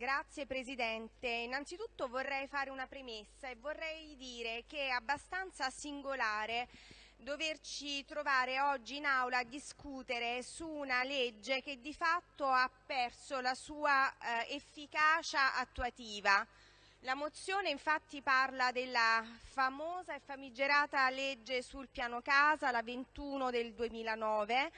Grazie Presidente. Innanzitutto vorrei fare una premessa e vorrei dire che è abbastanza singolare doverci trovare oggi in aula a discutere su una legge che di fatto ha perso la sua eh, efficacia attuativa. La mozione infatti parla della famosa e famigerata legge sul piano casa, la 21 del 2009,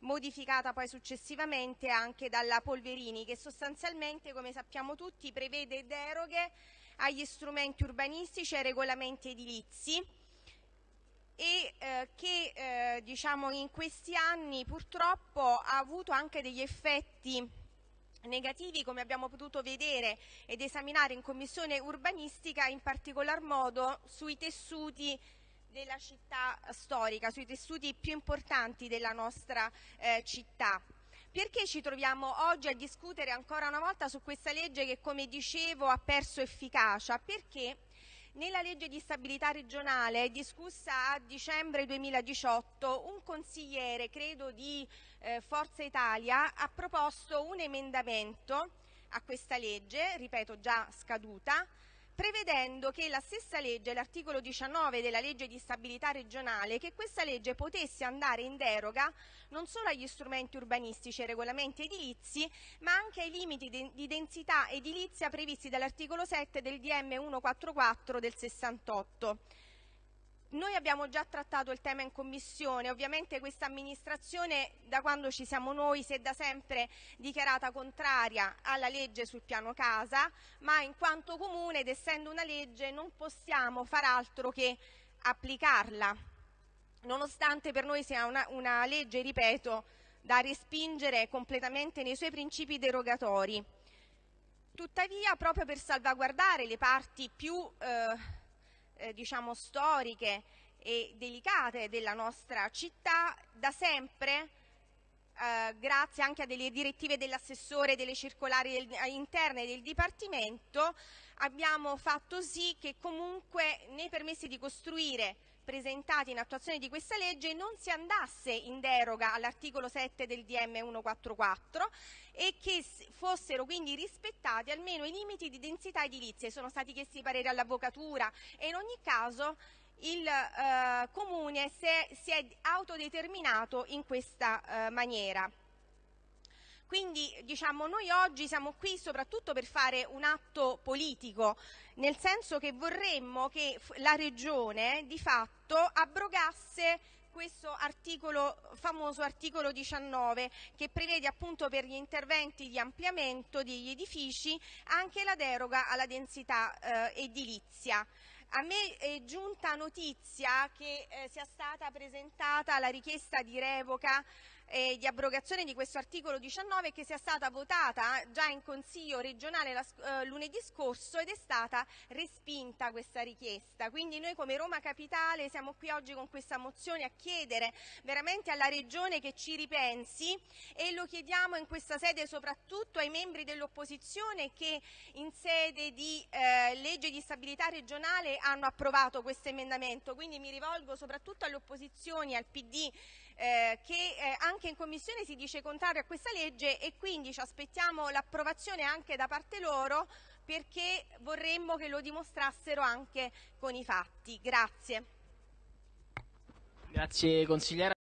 modificata poi successivamente anche dalla Polverini, che sostanzialmente, come sappiamo tutti, prevede deroghe agli strumenti urbanistici e ai regolamenti edilizi e eh, che eh, diciamo, in questi anni purtroppo ha avuto anche degli effetti negativi come abbiamo potuto vedere ed esaminare in commissione urbanistica in particolar modo sui tessuti della città storica, sui tessuti più importanti della nostra eh, città. Perché ci troviamo oggi a discutere ancora una volta su questa legge che, come dicevo, ha perso efficacia? Perché nella legge di stabilità regionale discussa a dicembre 2018 un consigliere, credo di eh, Forza Italia, ha proposto un emendamento a questa legge, ripeto già scaduta, prevedendo che la stessa legge, l'articolo 19 della legge di stabilità regionale, che questa legge potesse andare in deroga non solo agli strumenti urbanistici e regolamenti edilizi, ma anche ai limiti di densità edilizia previsti dall'articolo 7 del DM 144 del 68. Noi abbiamo già trattato il tema in commissione, ovviamente questa amministrazione da quando ci siamo noi si è da sempre dichiarata contraria alla legge sul piano casa, ma in quanto comune ed essendo una legge non possiamo far altro che applicarla, nonostante per noi sia una, una legge, ripeto, da respingere completamente nei suoi principi derogatori. Tuttavia, proprio per salvaguardare le parti più eh, eh, diciamo, storiche e delicate della nostra città, da sempre eh, grazie anche a delle direttive dell'assessore, delle circolari del, eh, interne del Dipartimento, abbiamo fatto sì che comunque nei permessi di costruire presentati in attuazione di questa legge non si andasse in deroga all'articolo 7 del DM 144 e che fossero quindi rispettati almeno i limiti di densità edilizia. Sono stati chiesti pareri all'avvocatura e in ogni caso il eh, Comune si è, si è, autodeterminato in questa eh, maniera. Quindi diciamo, noi oggi siamo qui soprattutto per fare un atto politico, nel senso che vorremmo che la Regione di fatto abrogasse questo articolo, famoso articolo 19 che prevede appunto per gli interventi di ampliamento degli edifici anche la deroga alla densità eh, edilizia. A me è giunta notizia che eh, sia stata presentata la richiesta di revoca eh, di abrogazione di questo articolo 19 che sia stata votata già in Consiglio regionale la, eh, lunedì scorso ed è stata respinta questa richiesta. Quindi noi come Roma Capitale siamo qui oggi con questa mozione a chiedere veramente alla Regione che ci ripensi e lo chiediamo in questa sede soprattutto ai membri dell'opposizione che in sede di eh, legge di stabilità regionale hanno approvato questo emendamento. Quindi mi rivolgo soprattutto alle opposizioni, al PD, eh, che eh, anche in Commissione si dice contrario a questa legge e quindi ci aspettiamo l'approvazione anche da parte loro perché vorremmo che lo dimostrassero anche con i fatti. Grazie. Grazie consigliera.